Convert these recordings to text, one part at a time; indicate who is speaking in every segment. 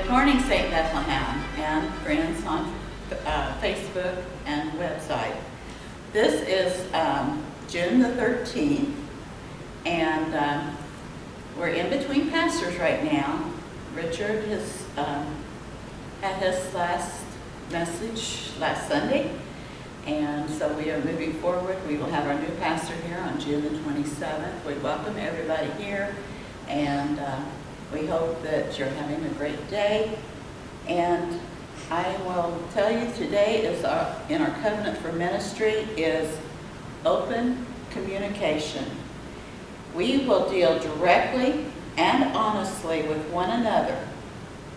Speaker 1: Good morning, St. Bethlehem and friends on uh, Facebook and website. This is um, June the 13th, and um, we're in between pastors right now. Richard has um, had his last message last Sunday, and so we are moving forward. We will have our new pastor here on June the 27th. We welcome everybody here, and uh, we hope that you're having a great day. And I will tell you today is our, in our covenant for ministry is open communication. We will deal directly and honestly with one another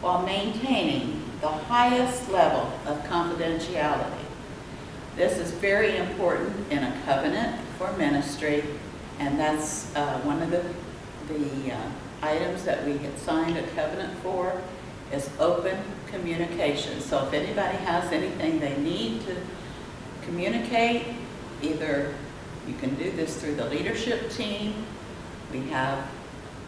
Speaker 1: while maintaining the highest level of confidentiality. This is very important in a covenant for ministry, and that's uh, one of the, the uh, items that we had signed a covenant for is open communication. So if anybody has anything they need to communicate, either you can do this through the leadership team. We have,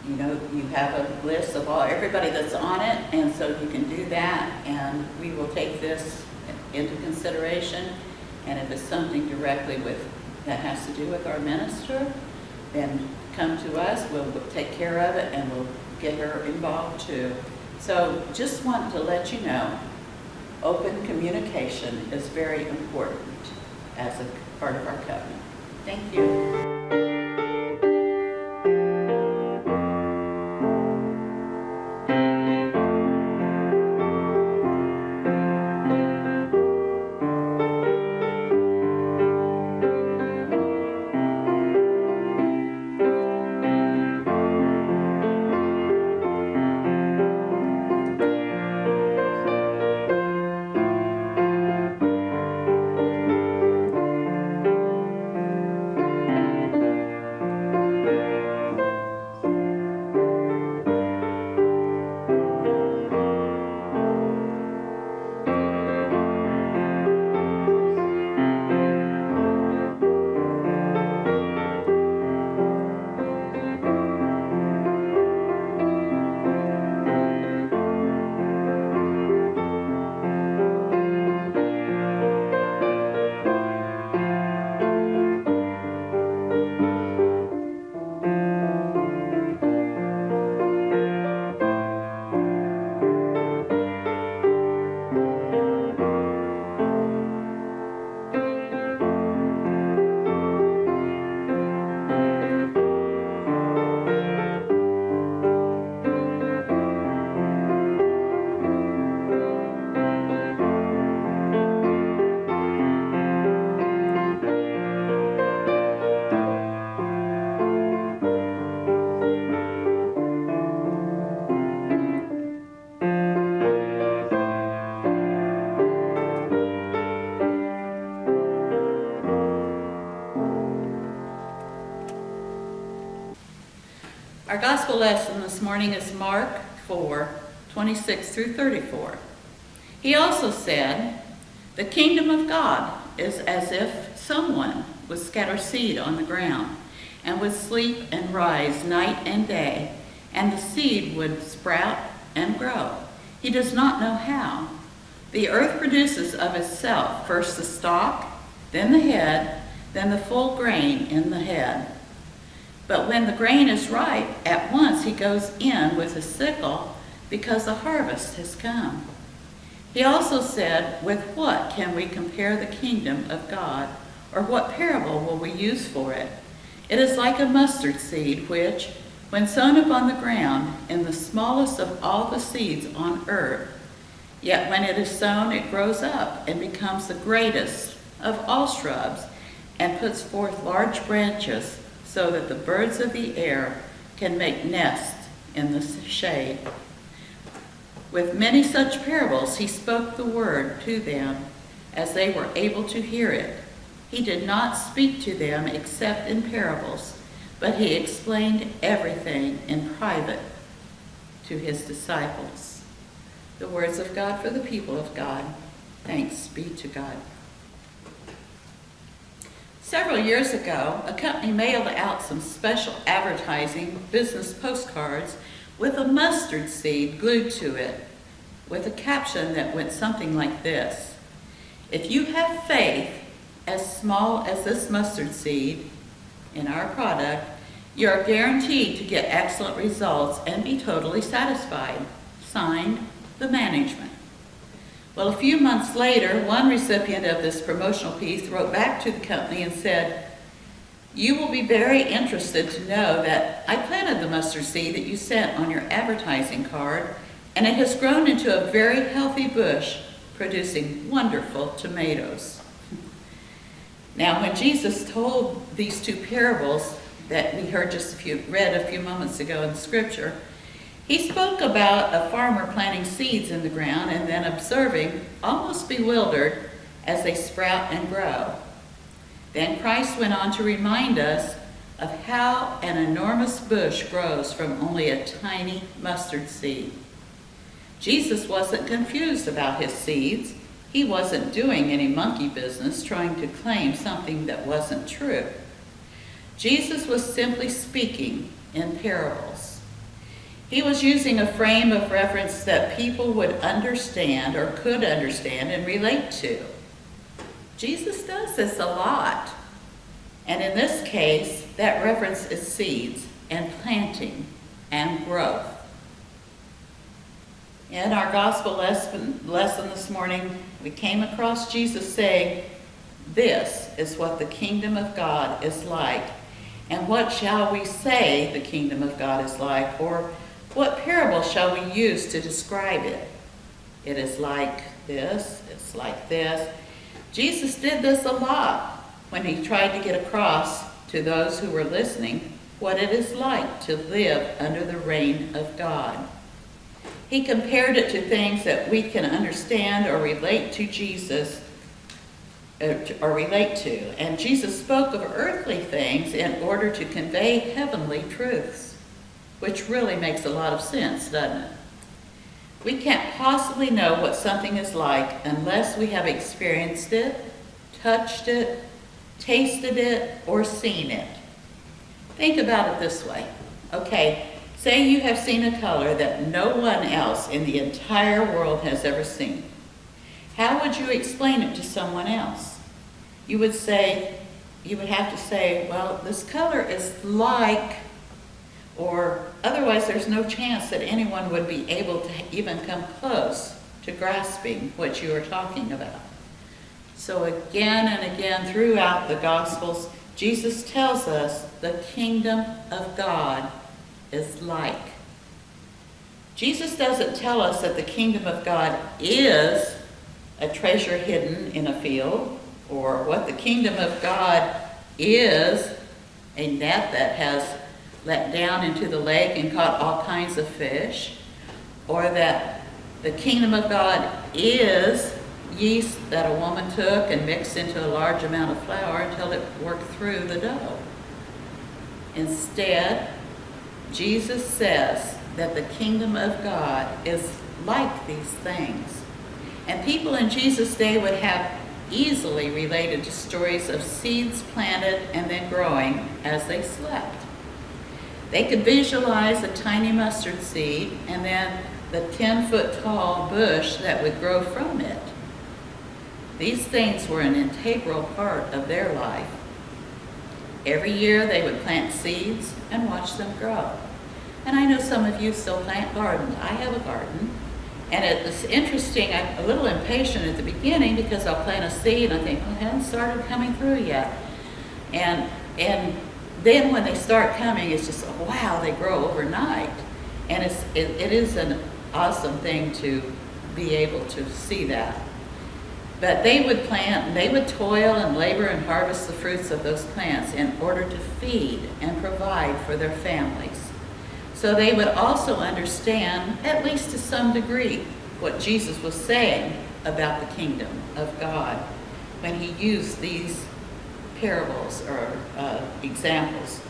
Speaker 1: you know, you have a list of all, everybody that's on it, and so you can do that, and we will take this into consideration. And if it's something directly with, that has to do with our minister, then come to us, we'll take care of it, and we'll get her involved too. So just want to let you know, open communication is very important as a part of our covenant. Thank you. Our gospel lesson this morning is Mark 4, 26 through 34. He also said, The kingdom of God is as if someone would scatter seed on the ground and would sleep and rise night and day, and the seed would sprout and grow. He does not know how. The earth produces of itself first the stalk, then the head, then the full grain in the head. But when the grain is ripe, at once he goes in with a sickle because the harvest has come. He also said, With what can we compare the kingdom of God? Or what parable will we use for it? It is like a mustard seed, which, when sown upon the ground, in the smallest of all the seeds on earth, yet when it is sown, it grows up and becomes the greatest of all shrubs, and puts forth large branches so that the birds of the air can make nests in the shade. With many such parables, he spoke the word to them as they were able to hear it. He did not speak to them except in parables, but he explained everything in private to his disciples. The words of God for the people of God. Thanks be to God. Several years ago, a company mailed out some special advertising business postcards with a mustard seed glued to it. with a caption that went something like this. If you have faith as small as this mustard seed in our product, you are guaranteed to get excellent results and be totally satisfied. Signed, the management. Well, a few months later, one recipient of this promotional piece wrote back to the company and said, you will be very interested to know that I planted the mustard seed that you sent on your advertising card, and it has grown into a very healthy bush, producing wonderful tomatoes. Now, when Jesus told these two parables that we heard just a few, read a few moments ago in Scripture, he spoke about a farmer planting seeds in the ground and then observing, almost bewildered, as they sprout and grow. Then Christ went on to remind us of how an enormous bush grows from only a tiny mustard seed. Jesus wasn't confused about his seeds. He wasn't doing any monkey business trying to claim something that wasn't true. Jesus was simply speaking in parables. He was using a frame of reference that people would understand or could understand and relate to. Jesus does this a lot. And in this case, that reference is seeds and planting and growth. In our gospel lesson, lesson this morning, we came across Jesus saying, This is what the kingdom of God is like. And what shall we say the kingdom of God is like? Or what parable shall we use to describe it? It is like this, it's like this. Jesus did this a lot when he tried to get across to those who were listening what it is like to live under the reign of God. He compared it to things that we can understand or relate to Jesus uh, or relate to. And Jesus spoke of earthly things in order to convey heavenly truths, which really makes a lot of sense, doesn't it? We can't possibly know what something is like unless we have experienced it, touched it, tasted it, or seen it. Think about it this way. Okay, say you have seen a color that no one else in the entire world has ever seen. How would you explain it to someone else? You would say, you would have to say, well, this color is like or otherwise there's no chance that anyone would be able to even come close to grasping what you are talking about. So again and again throughout the Gospels, Jesus tells us the kingdom of God is like. Jesus doesn't tell us that the kingdom of God is a treasure hidden in a field, or what the kingdom of God is a net that has let down into the lake and caught all kinds of fish, or that the kingdom of God is yeast that a woman took and mixed into a large amount of flour until it worked through the dough. Instead, Jesus says that the kingdom of God is like these things. And people in Jesus' day would have easily related to stories of seeds planted and then growing as they slept. They could visualize a tiny mustard seed and then the 10 foot tall bush that would grow from it. These things were an integral part of their life. Every year they would plant seeds and watch them grow. And I know some of you still plant gardens. I have a garden. And it's interesting, I'm a little impatient at the beginning because I'll plant a seed and I think, well, it hasn't started coming through yet. And, and then when they start coming, it's just, wow, they grow overnight. And it's, it, it is an awesome thing to be able to see that. But they would plant, they would toil and labor and harvest the fruits of those plants in order to feed and provide for their families. So they would also understand, at least to some degree, what Jesus was saying about the kingdom of God when he used these parables or uh, examples.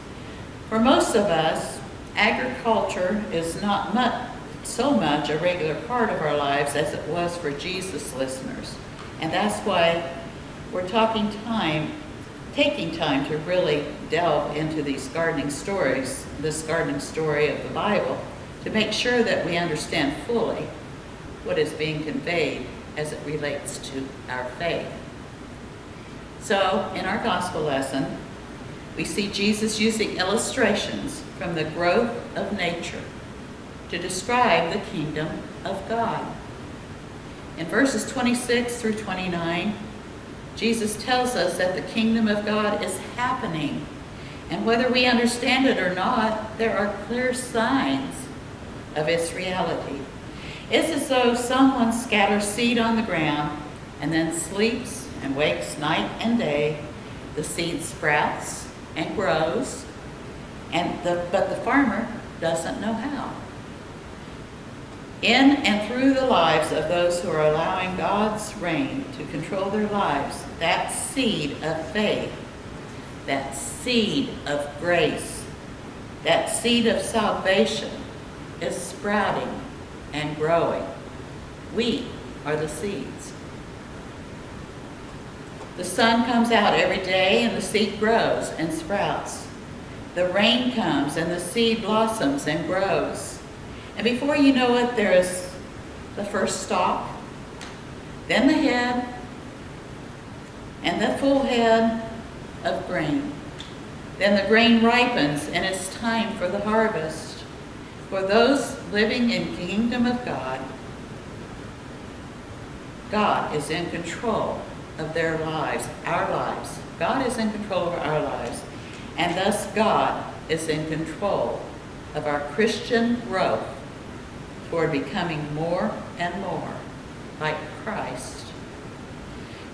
Speaker 1: For most of us, agriculture is not much, so much a regular part of our lives as it was for Jesus listeners. And that's why we're talking time, taking time to really delve into these gardening stories, this gardening story of the Bible, to make sure that we understand fully what is being conveyed as it relates to our faith. So, in our gospel lesson, we see Jesus using illustrations from the growth of nature to describe the kingdom of God. In verses 26 through 29, Jesus tells us that the kingdom of God is happening. And whether we understand it or not, there are clear signs of its reality. It's as though someone scatters seed on the ground and then sleeps and wakes night and day. The seed sprouts and grows, and the, but the farmer doesn't know how. In and through the lives of those who are allowing God's reign to control their lives, that seed of faith, that seed of grace, that seed of salvation is sprouting and growing. We are the seeds. The sun comes out every day and the seed grows and sprouts. The rain comes and the seed blossoms and grows. And before you know it, there is the first stalk, then the head, and the full head of grain. Then the grain ripens and it's time for the harvest. For those living in kingdom of God, God is in control of their lives, our lives. God is in control of our lives. And thus God is in control of our Christian growth toward becoming more and more like Christ.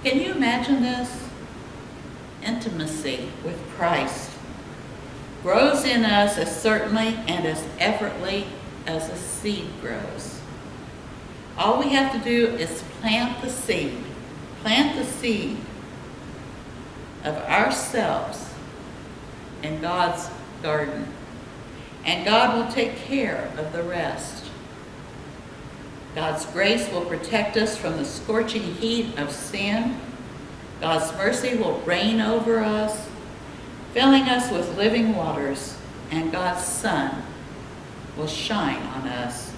Speaker 1: Can you imagine this? Intimacy with Christ grows in us as certainly and as effortlessly as a seed grows. All we have to do is plant the seed, plant the seed of ourselves in God's garden. And God will take care of the rest. God's grace will protect us from the scorching heat of sin. God's mercy will reign over us, filling us with living waters, and God's sun will shine on us,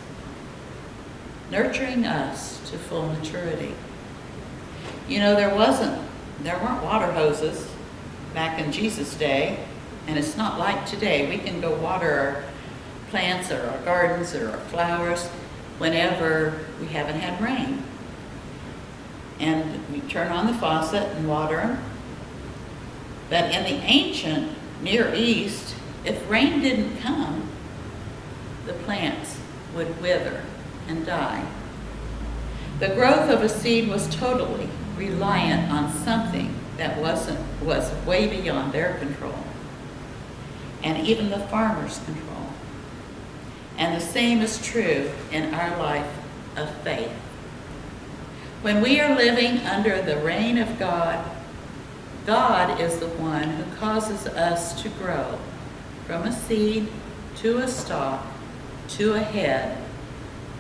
Speaker 1: nurturing us to full maturity. You know, there wasn't, there weren't water hoses back in Jesus' day, and it's not like today. We can go water our plants or our gardens or our flowers whenever we haven't had rain. And we turn on the faucet and water them. But in the ancient Near East, if rain didn't come, the plants would wither and die. The growth of a seed was totally reliant on something that wasn't was way beyond their control and even the farmer's control. And the same is true in our life of faith. When we are living under the reign of God, God is the one who causes us to grow from a seed to a stalk to a head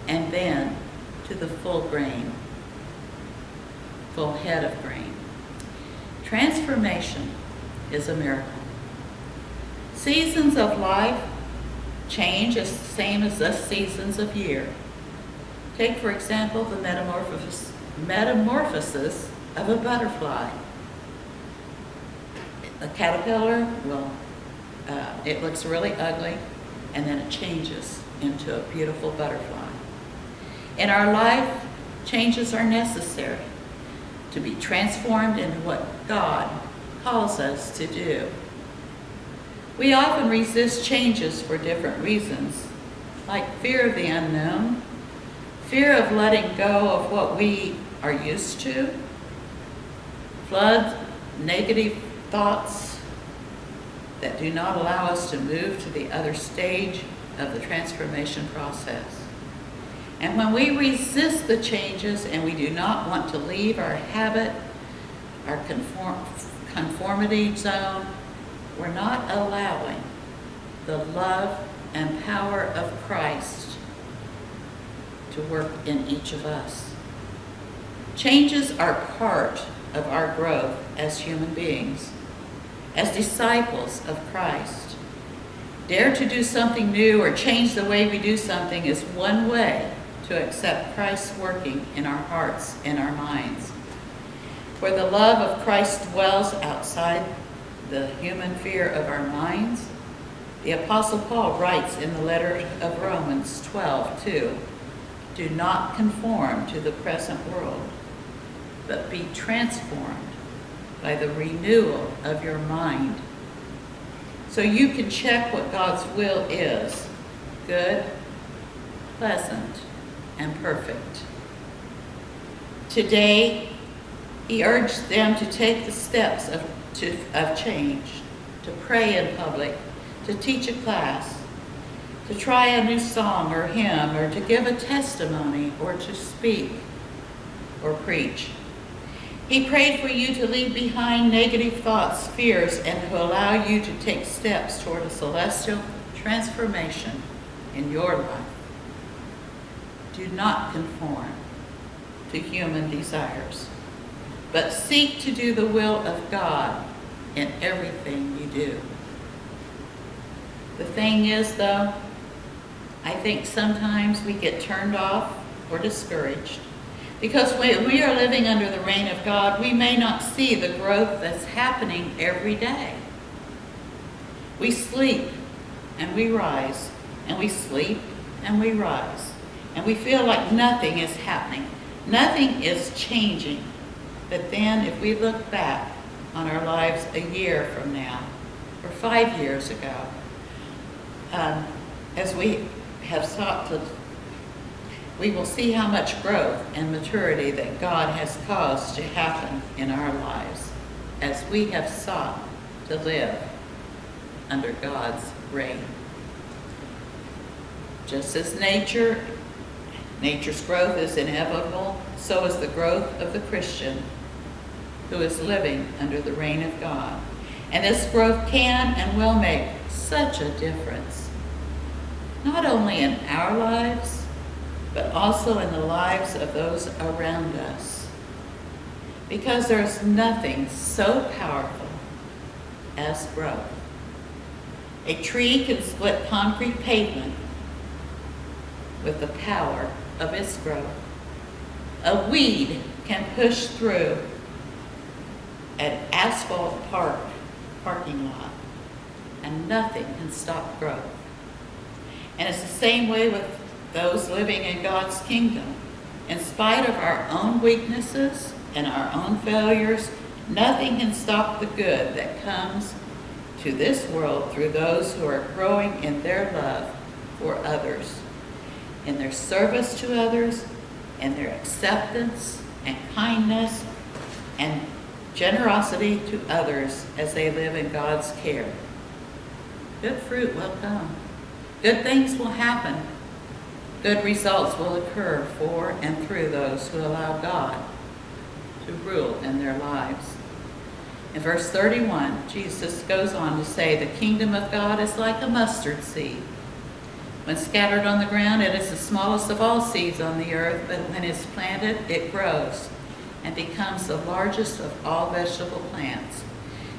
Speaker 1: and then to the full grain, full head of grain. Transformation is a miracle. Seasons of life change as the same as the seasons of year. Take, for example, the metamorphosis, metamorphosis of a butterfly. A caterpillar well, uh, it looks really ugly, and then it changes into a beautiful butterfly. In our life, changes are necessary to be transformed into what God calls us to do. We often resist changes for different reasons, like fear of the unknown, fear of letting go of what we are used to, flood negative thoughts that do not allow us to move to the other stage of the transformation process. And when we resist the changes and we do not want to leave our habit, our conform, conformity zone, we're not allowing the love and power of Christ to work in each of us. Changes are part of our growth as human beings, as disciples of Christ. Dare to do something new or change the way we do something is one way to accept Christ's working in our hearts and our minds. For the love of Christ dwells outside the human fear of our minds. The Apostle Paul writes in the letter of Romans 12, 2, Do not conform to the present world, but be transformed by the renewal of your mind. So you can check what God's will is good, pleasant, and perfect. Today, he urged them to take the steps of, to, of change, to pray in public, to teach a class, to try a new song or hymn, or to give a testimony, or to speak or preach. He prayed for you to leave behind negative thoughts, fears, and to allow you to take steps toward a celestial transformation in your life. Do not conform to human desires, but seek to do the will of God in everything you do. The thing is, though, I think sometimes we get turned off or discouraged because when we are living under the reign of God, we may not see the growth that's happening every day. We sleep and we rise, and we sleep and we rise, and we feel like nothing is happening. Nothing is changing. But then if we look back on our lives a year from now, or five years ago, um, as we have sought to, we will see how much growth and maturity that God has caused to happen in our lives as we have sought to live under God's reign. Just as nature, nature's growth is inevitable, so is the growth of the Christian who is living under the reign of God. And this growth can and will make such a difference, not only in our lives, but also in the lives of those around us. Because there's nothing so powerful as growth. A tree can split concrete pavement with the power of its growth. A weed can push through an asphalt park parking lot and nothing can stop growth. And it's the same way with those living in God's kingdom. In spite of our own weaknesses and our own failures, nothing can stop the good that comes to this world through those who are growing in their love for others, in their service to others, in their acceptance and kindness and generosity to others as they live in God's care. Good fruit will come. Good things will happen. Good results will occur for and through those who allow God to rule in their lives. In verse 31, Jesus goes on to say, the kingdom of God is like a mustard seed. When scattered on the ground, it is the smallest of all seeds on the earth, but when it's planted, it grows and becomes the largest of all vegetable plants.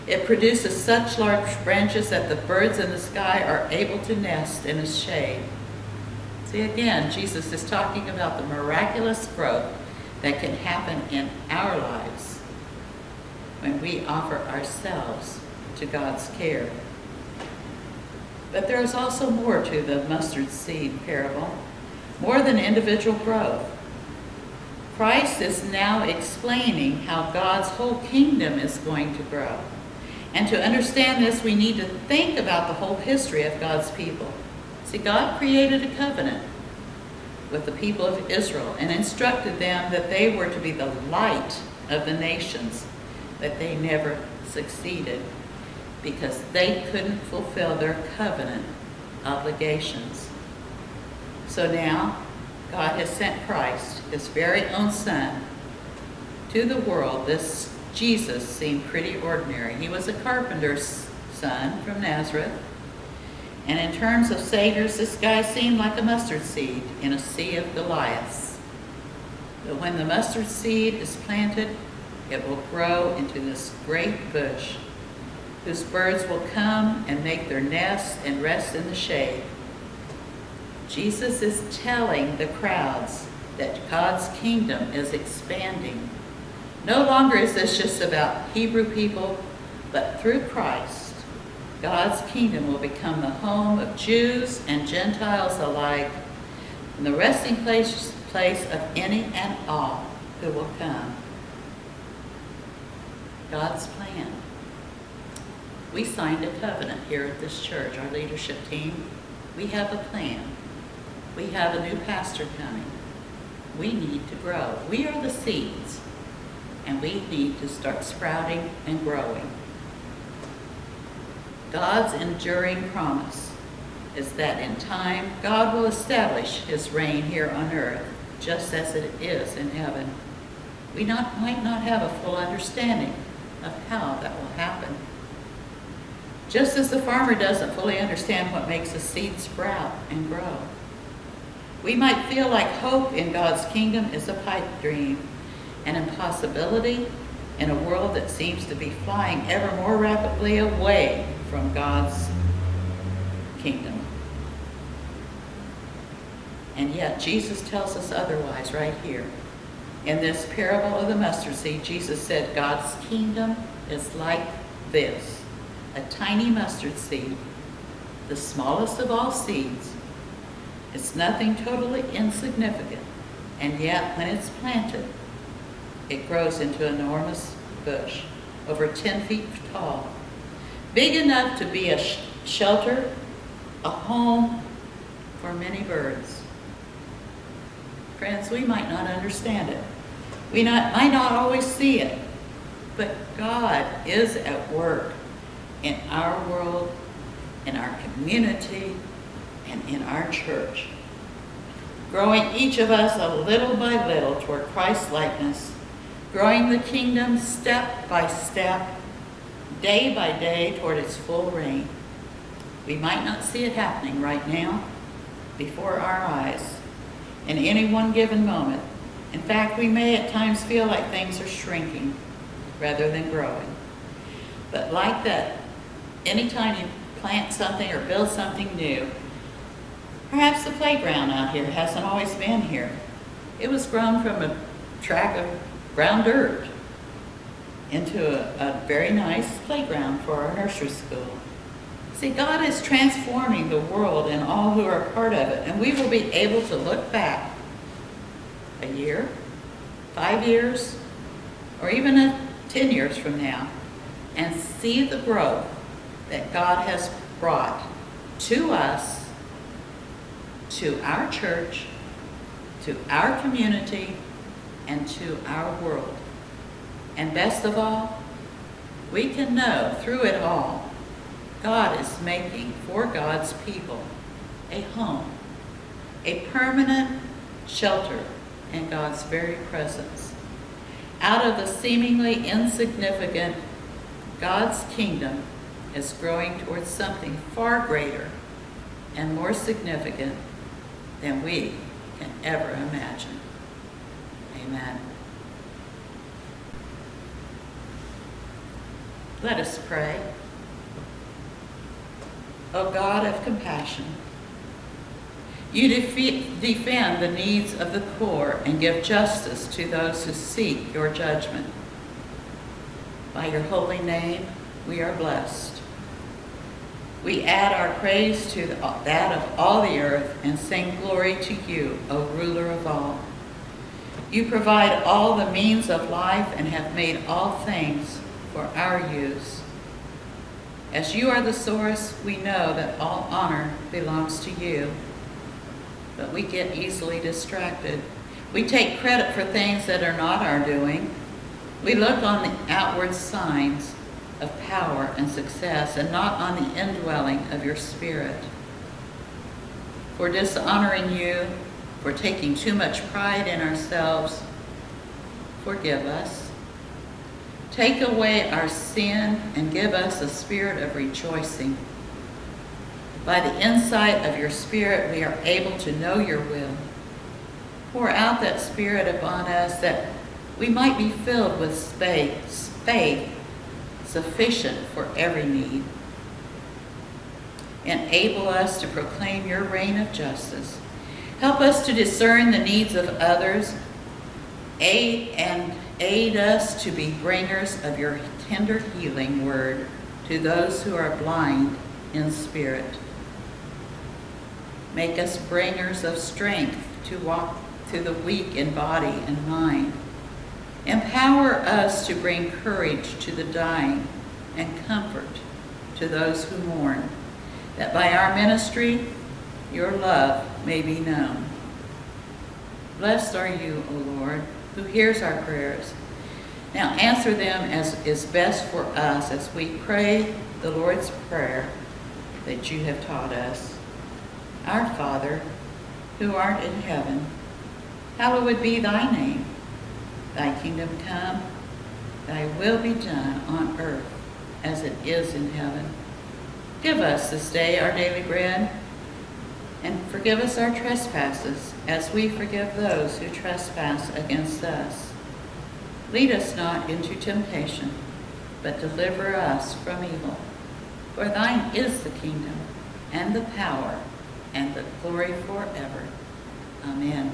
Speaker 1: It produces such large branches that the birds in the sky are able to nest in its shade. See again, Jesus is talking about the miraculous growth that can happen in our lives when we offer ourselves to God's care. But there is also more to the mustard seed parable, more than individual growth. Christ is now explaining how God's whole kingdom is going to grow. And to understand this, we need to think about the whole history of God's people. See, God created a covenant with the people of Israel and instructed them that they were to be the light of the nations, but they never succeeded because they couldn't fulfill their covenant obligations. So now, God has sent Christ, his very own son, to the world. This Jesus seemed pretty ordinary. He was a carpenter's son from Nazareth. And in terms of saviors, this guy seemed like a mustard seed in a sea of Goliaths. But when the mustard seed is planted, it will grow into this great bush whose birds will come and make their nests and rest in the shade. Jesus is telling the crowds that God's kingdom is expanding. No longer is this just about Hebrew people, but through Christ, God's kingdom will become the home of Jews and Gentiles alike, and the resting place, place of any and all who will come. God's plan. We signed a covenant here at this church, our leadership team. We have a plan. We have a new pastor coming. We need to grow. We are the seeds, and we need to start sprouting and growing. God's enduring promise is that in time, God will establish his reign here on earth, just as it is in heaven. We not, might not have a full understanding of how that will happen. Just as the farmer doesn't fully understand what makes a seed sprout and grow. We might feel like hope in God's kingdom is a pipe dream, an impossibility in a world that seems to be flying ever more rapidly away from God's kingdom. And yet Jesus tells us otherwise right here. In this parable of the mustard seed, Jesus said God's kingdom is like this a tiny mustard seed, the smallest of all seeds. It's nothing totally insignificant, and yet when it's planted, it grows into an enormous bush, over 10 feet tall, big enough to be a sh shelter, a home for many birds. Friends, we might not understand it. We not, might not always see it, but God is at work in our world, in our community, and in our church, growing each of us a little by little toward Christ's likeness, growing the kingdom step by step, day by day toward its full reign. We might not see it happening right now before our eyes in any one given moment. In fact, we may at times feel like things are shrinking rather than growing. But like that anytime you plant something or build something new, perhaps the playground out here hasn't always been here. It was grown from a track of brown dirt into a, a very nice playground for our nursery school. See, God is transforming the world and all who are part of it, and we will be able to look back a year, five years, or even a, 10 years from now and see the growth that God has brought to us, to our church, to our community, and to our world. And best of all, we can know through it all, God is making for God's people a home, a permanent shelter in God's very presence. Out of the seemingly insignificant, God's kingdom is growing towards something far greater and more significant than we can ever imagine. Amen. Let us pray. O God of compassion, you defend the needs of the poor and give justice to those who seek your judgment. By your holy name, we are blessed. We add our praise to that of all the earth and sing glory to you, O ruler of all. You provide all the means of life and have made all things for our use. As you are the source, we know that all honor belongs to you. But we get easily distracted. We take credit for things that are not our doing. We look on the outward signs of power and success and not on the indwelling of your spirit. For dishonoring you, for taking too much pride in ourselves, forgive us. Take away our sin and give us a spirit of rejoicing. By the insight of your spirit, we are able to know your will. Pour out that spirit upon us that we might be filled with faith, faith sufficient for every need. Enable us to proclaim your reign of justice. Help us to discern the needs of others. Aid and aid us to be bringers of your tender healing word to those who are blind in spirit. Make us bringers of strength to walk to the weak in body and mind. Empower us to bring courage to the dying and comfort to those who mourn, that by our ministry your love may be known. Blessed are you, O Lord, who hears our prayers. Now answer them as is best for us as we pray the Lord's Prayer that you have taught us. Our Father, who art in heaven, hallowed be thy name. Thy kingdom come, thy will be done on earth as it is in heaven. Give us this day our daily bread, and forgive us our trespasses as we forgive those who trespass against us. Lead us not into temptation, but deliver us from evil. For thine is the kingdom, and the power, and the glory forever. Amen.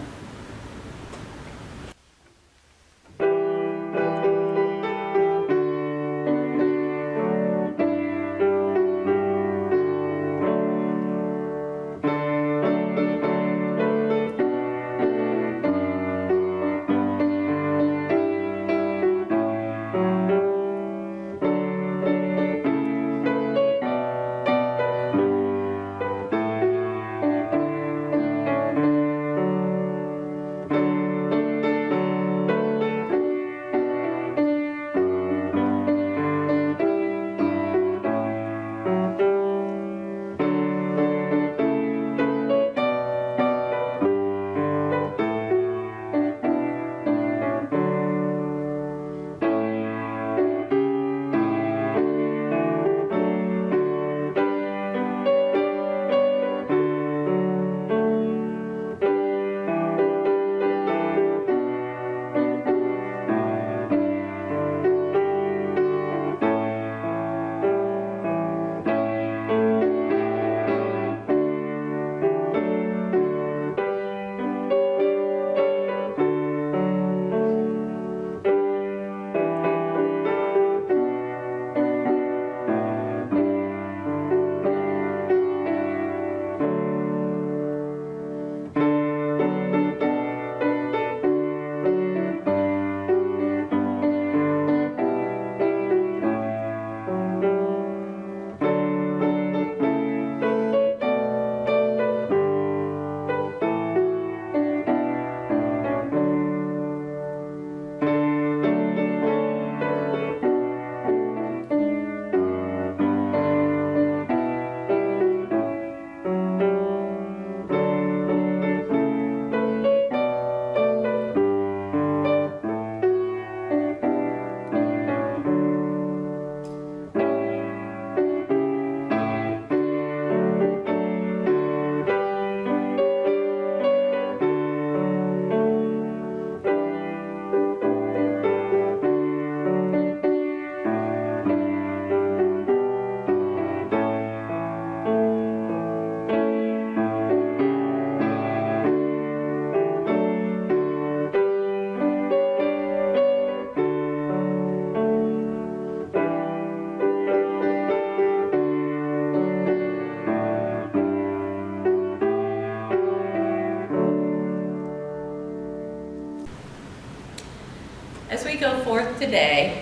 Speaker 1: Today,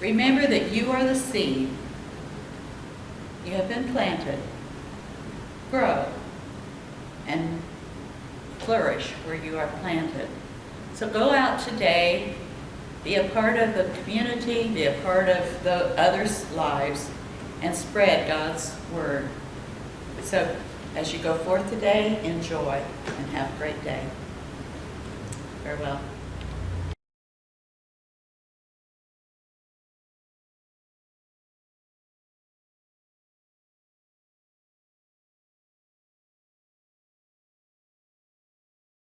Speaker 1: remember that you are the seed. You have been planted. Grow and flourish where you are planted. So go out today, be a part of the community, be a part of the others' lives, and spread God's word. So as you go forth today, enjoy and have a great day. Farewell.